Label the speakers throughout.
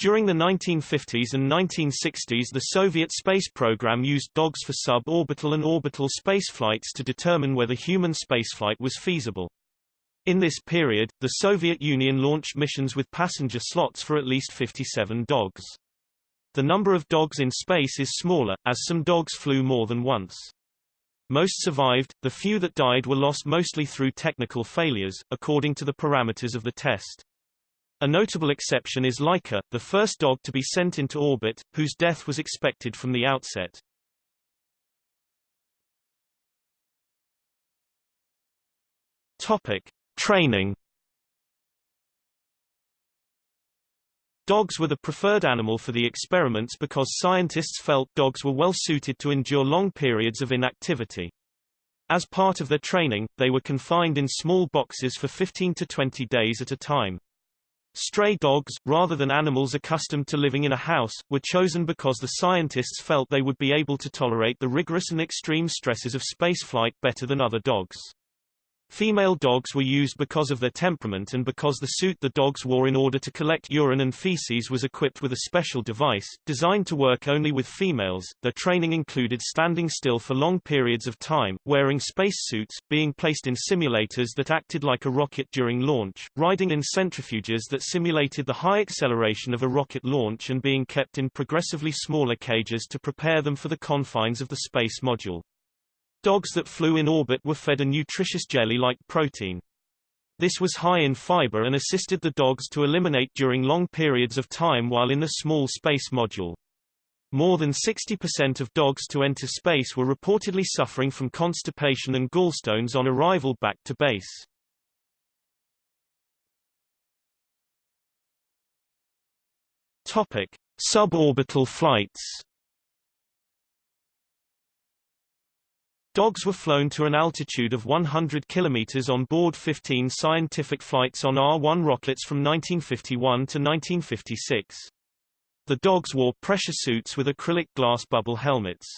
Speaker 1: During the 1950s and 1960s the Soviet space program used dogs for suborbital and orbital spaceflights to determine whether human spaceflight was feasible. In this period, the Soviet Union launched missions with passenger slots for at least 57 dogs. The number of dogs in space is smaller, as some dogs flew more than once. Most survived, the few that died were lost mostly through technical failures, according to the parameters of the test. A notable exception is Laika, the first dog to be sent into orbit, whose death was expected from the outset. Topic: Training. Dogs were the preferred animal for the experiments because scientists felt dogs were well suited to endure long periods of inactivity. As part of their training, they were confined in small boxes for 15 to 20 days at a time. Stray dogs, rather than animals accustomed to living in a house, were chosen because the scientists felt they would be able to tolerate the rigorous and extreme stresses of spaceflight better than other dogs. Female dogs were used because of their temperament and because the suit the dogs wore in order to collect urine and feces was equipped with a special device, designed to work only with females. Their training included standing still for long periods of time, wearing spacesuits, being placed in simulators that acted like a rocket during launch, riding in centrifuges that simulated the high acceleration of a rocket launch and being kept in progressively smaller cages to prepare them for the confines of the space module. Dogs that flew in orbit were fed a nutritious jelly-like protein. This was high in fiber and assisted the dogs to eliminate during long periods of time while in the small space module. More than 60% of dogs to enter space were reportedly suffering from constipation and gallstones on arrival back to base. Topic: Suborbital flights. Dogs were flown to an altitude of 100 kilometers on board 15 scientific flights on R-1 rockets from 1951 to 1956. The dogs wore pressure suits with acrylic glass bubble helmets.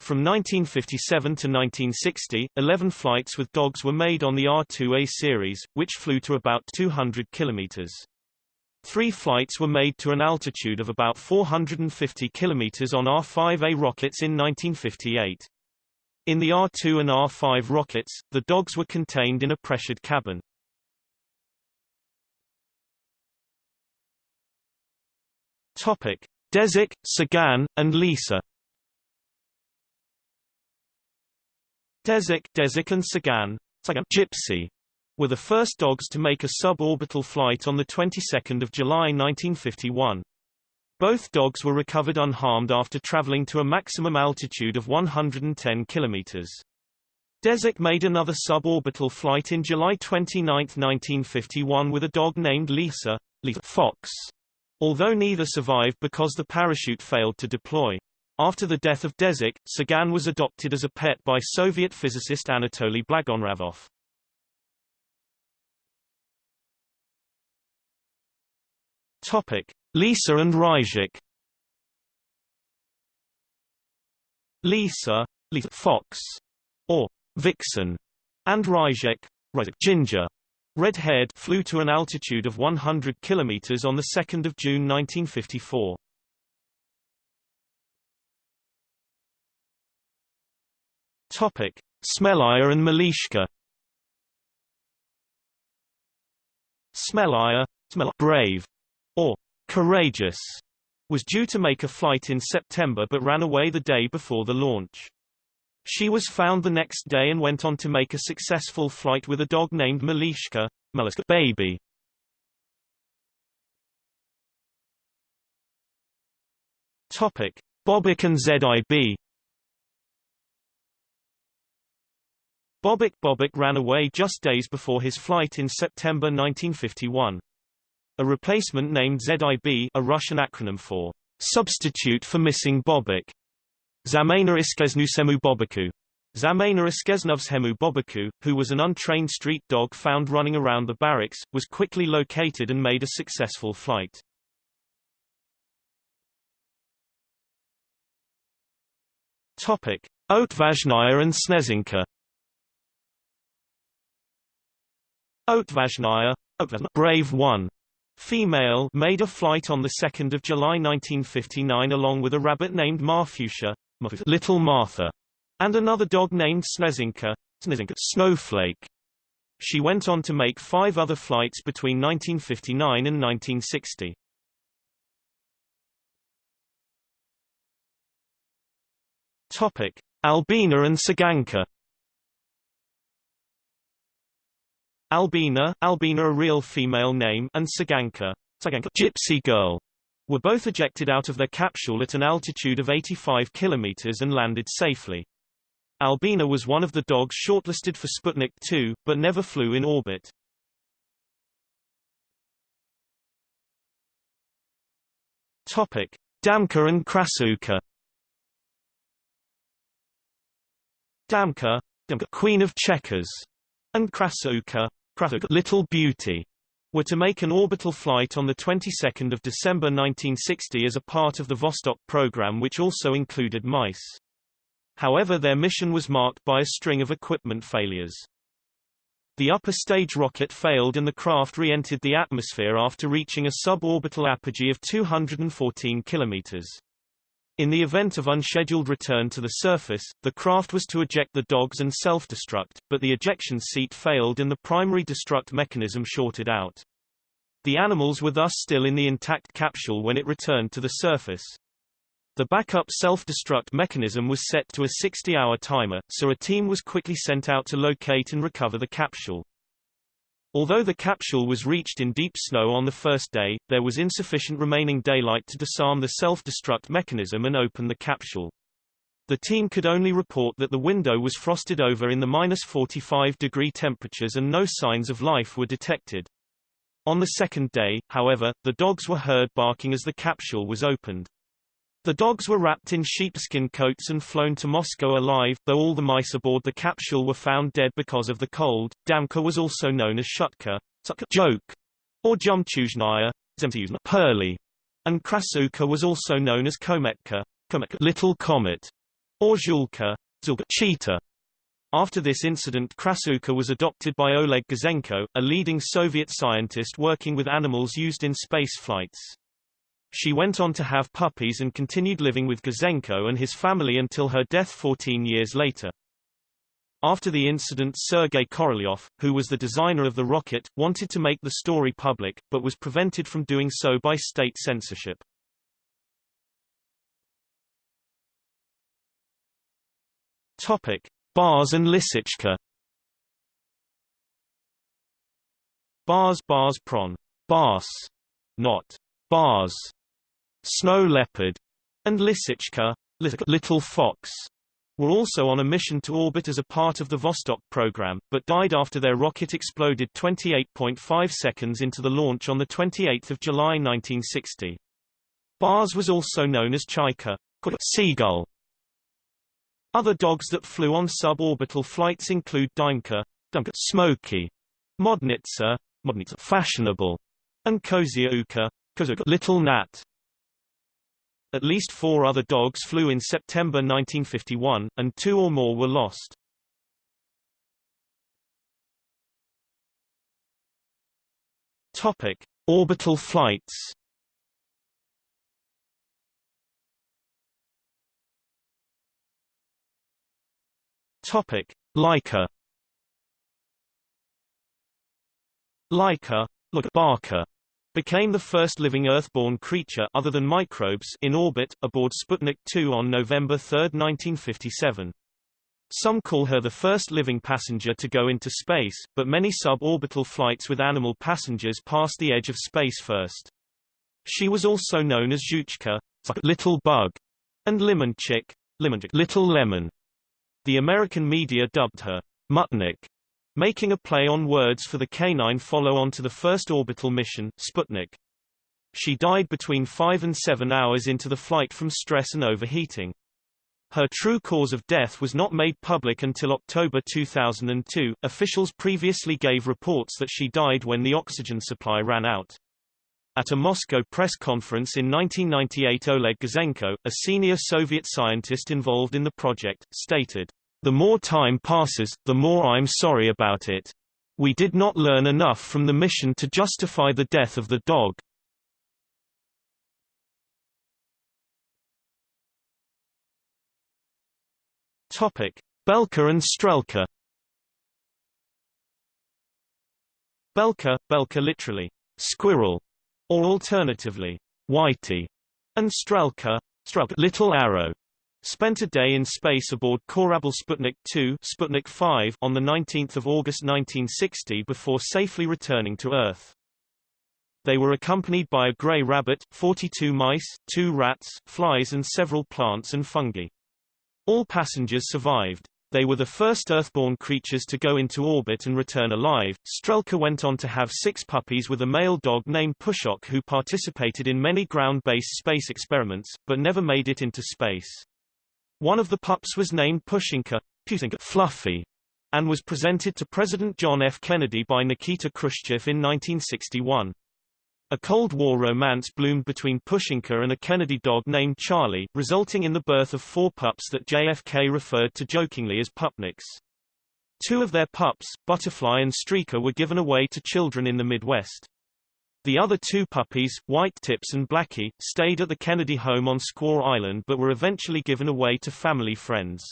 Speaker 1: From 1957 to 1960, 11 flights with dogs were made on the R-2A series, which flew to about 200 kilometers. Three flights were made to an altitude of about 450 kilometers on R-5A rockets in 1958. In the R-2 and R-5 rockets, the dogs were contained in a pressured cabin. Topic: Dezik, Tsygan, and Lisa. Dezik, Dezik and Tsygan, Gypsy, were the first dogs to make a suborbital flight on the 22nd of July 1951. Both dogs were recovered unharmed after traveling to a maximum altitude of 110 kilometers. Dezik made another suborbital flight in July 29, 1951 with a dog named Lisa, Lisa Fox, although neither survived because the parachute failed to deploy. After the death of Dezik, Tsygan was adopted as a pet by Soviet physicist Anatoly Blagonravov. Topic: Lisa and Ryzhik Lisa, Lisa Fox, or Vixen, and Ryzhik, Ginger, red-haired, flew to an altitude of 100 kilometers on the 2nd of June 1954. Topic: Smelaya and Malishka. Smelaya, Smell brave, Courageous was due to make a flight in September but ran away the day before the launch. She was found the next day and went on to make a successful flight with a dog named Malishka, Malishka baby. Topic: Bobik and ZIB. Bobik Bobik ran away just days before his flight in September 1951. A replacement named ZIB a Russian acronym for substitute for missing Bobik. Zamena Iskesnusemu Bobiku. Zamena Iskesnovshemu Bobiku, who was an untrained street dog found running around the barracks, was quickly located and made a successful flight. Topic: Otvazhnaya and Snezhinka. Otvazhnaya, Brave One, female made a flight on 2 July 1959 along with a rabbit named Marfusia, Little Martha, and another dog named Snezhinka, Snowflake. She went on to make five other flights between 1959 and 1960. Topic: Albina and Tsyganka. Albina, Albina a real female name, and Tsyganka, Tsyganka gypsy girl, were both ejected out of their capsule at an altitude of 85 kilometers and landed safely. Albina was one of the dogs shortlisted for Sputnik 2, but never flew in orbit. Topic: Damka and Krasavka. Damka, Damka Queen of Checkers, and Krasavka Little Beauty, were to make an orbital flight on the 22nd of December 1960 as a part of the Vostok program which also included mice. However their mission was marked by a string of equipment failures. The upper stage rocket failed and the craft re-entered the atmosphere after reaching a suborbital apogee of 214 kilometers. In the event of unscheduled return to the surface, the craft was to eject the dogs and self-destruct, but the ejection seat failed and the primary destruct mechanism shorted out. The animals were thus still in the intact capsule when it returned to the surface. The backup self-destruct mechanism was set to a 60-hour timer, so a team was quickly sent out to locate and recover the capsule. Although the capsule was reached in deep snow on the first day, there was insufficient remaining daylight to disarm the self-destruct mechanism and open the capsule. The team could only report that the window was frosted over in the minus 45 degree temperatures and no signs of life were detected. On the second day, however, the dogs were heard barking as the capsule was opened. The dogs were wrapped in sheepskin coats and flown to Moscow alive, though all the mice aboard the capsule were found dead because of the cold. Damka was also known as Shutka, joke, or Zhemchuzhnaya, Pearly, and Krasavka was also known as Kometka, little comet, or Zhulka, cheetah. After this incident Krasavka was adopted by Oleg Gazenko, a leading Soviet scientist working with animals used in space flights. She went on to have puppies and continued living with Gazenko and his family until her death 14 years later. After the incident Sergei Korolyov, who was the designer of the rocket, wanted to make the story public, but was prevented from doing so by state censorship. Topic: Bars and Lisichka. Bars bars prawn. Bars. Not bars snow leopard, and Lisichka, little fox, were also on a mission to orbit as a part of the Vostok program, but died after their rocket exploded 28.5 seconds into the launch on 28 July 1960. Bars was also known as Chaika, seagull. Other dogs that flew on suborbital flights include Dymka, Smoky, Modnitsa, Modnitsa fashionable, and Kozyavka, little gnat. At least four other dogs flew in September 1951, and two or more were lost. Topic: Orbital flights. Topic: Laika. Laika, look Barker became the first living Earth-born creature other than microbes in orbit, aboard Sputnik 2 on November 3, 1957. Some call her the first living passenger to go into space, but many suborbital flights with animal passengers passed the edge of space first. She was also known as Zhuchka, little bug, and Limonchik, little lemon. The American media dubbed her Muttnik, making a play on words for the canine follow-on to the first orbital mission, Sputnik. She died between 5 and 7 hours into the flight from stress and overheating. Her true cause of death was not made public until October 2002. Officials previously gave reports that she died when the oxygen supply ran out. At a Moscow press conference in 1998 Oleg Gazenko, a senior Soviet scientist involved in the project, stated, the more time passes, the more I'm sorry about it. We did not learn enough from the mission to justify the death of the dog. Topic: Belka and Strelka. Belka, Belka literally squirrel, or alternatively whitey, and Strelka, Strelka little arrow, spent a day in space aboard Korabl Sputnik 2 Sputnik 5 on 19 August 1960 before safely returning to Earth. They were accompanied by a gray rabbit, 42 mice, two rats, flies and several plants and fungi. All passengers survived. They were the first Earthborn creatures to go into orbit and return alive. Strelka went on to have six puppies with a male dog named Pushok who participated in many ground-based space experiments, but never made it into space. One of the pups was named Pushinka, Fluffy, and was presented to President John F. Kennedy by Nikita Khrushchev in 1961. A Cold War romance bloomed between Pushinka and a Kennedy dog named Charlie, resulting in the birth of four pups that JFK referred to jokingly as pupniks. Two of their pups, Butterfly and Streaker were given away to children in the Midwest. The other two puppies, White Tips and Blackie, stayed at the Kennedy home on Squaw Island but were eventually given away to family friends.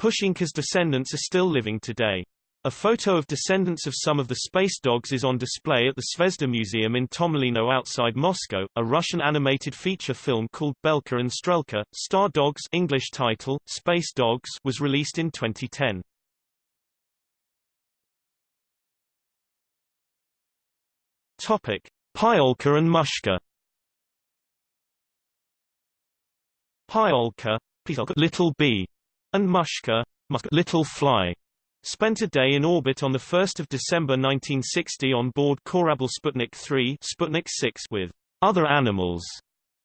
Speaker 1: Pushinka's descendants are still living today. A photo of descendants of some of the space dogs is on display at the Zvezda Museum in Tomilino outside Moscow. A Russian animated feature film called Belka and Strelka, Star Dogs English title, Space Dogs was released in 2010. Topic: Pchyolka and Mushka. Pchyolka, little bee, and Mushka, little fly spent a day in orbit on 1 December 1960 on board Korabl Sputnik 3 Sputnik 6 with other animals,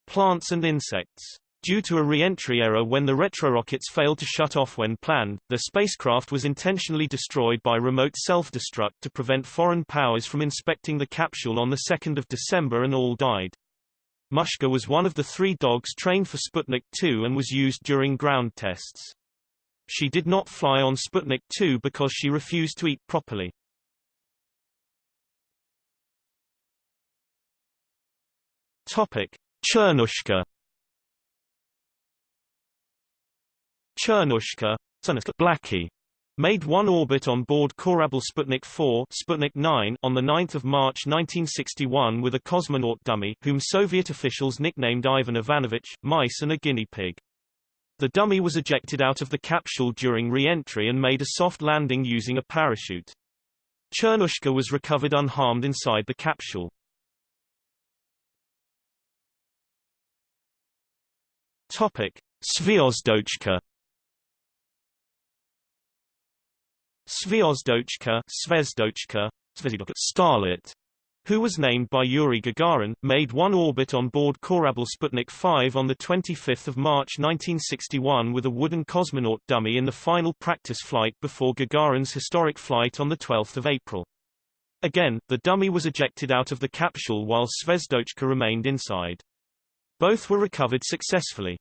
Speaker 1: plants and insects. Due to a re-entry error when the retrorockets failed to shut off when planned, the spacecraft was intentionally destroyed by remote self-destruct to prevent foreign powers from inspecting the capsule on 2 December and all died. Mushka was one of the three dogs trained for Sputnik 2 and was used during ground tests. She did not fly on Sputnik 2 because she refused to eat properly. Topic: Chernushka. Chernushka, Blackie, made one orbit on board Korabl Sputnik 4 Sputnik 9 on 9 March 1961 with a cosmonaut dummy, whom Soviet officials nicknamed Ivan Ivanovich, mice and a guinea pig. The dummy was ejected out of the capsule during re-entry and made a soft landing using a parachute. Chernushka was recovered unharmed inside the capsule. Topic: Zvezdochka. Zvezdochka, Zvezdochka, Starlet, who was named by Yuri Gagarin, made one orbit on board Korabl Sputnik 5 on 25 March 1961 with a wooden cosmonaut dummy in the final practice flight before Gagarin's historic flight on 12 April. Again, the dummy was ejected out of the capsule while Zvezdochka remained inside. Both were recovered successfully.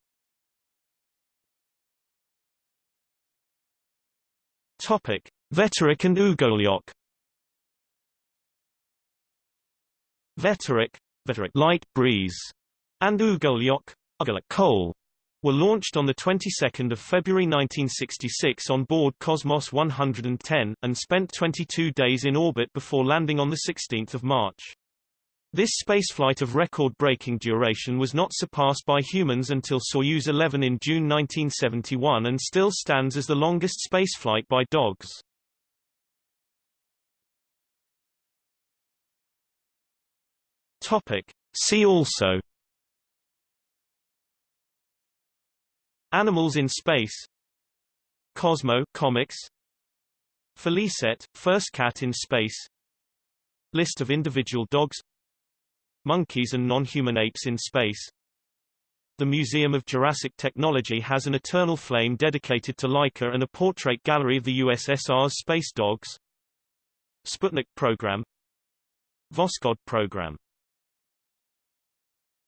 Speaker 1: Topic: Veterok and Ugolyok Veterok, Veterok light breeze, and Ugolyok, Ugolyok coal, were launched on the 22nd of February 1966 on board Cosmos 110 and spent 22 days in orbit before landing on the 16th of March. This spaceflight of record-breaking duration was not surpassed by humans until Soyuz 11 in June 1971 and still stands as the longest spaceflight by dogs. Topic. See also Animals in space Cosmo comics Felicette, first cat in space List of individual dogs Monkeys and non-human apes in space. The Museum of Jurassic Technology has an eternal flame dedicated to Laika and a portrait gallery of the USSR's space dogs. Sputnik program. Voskhod program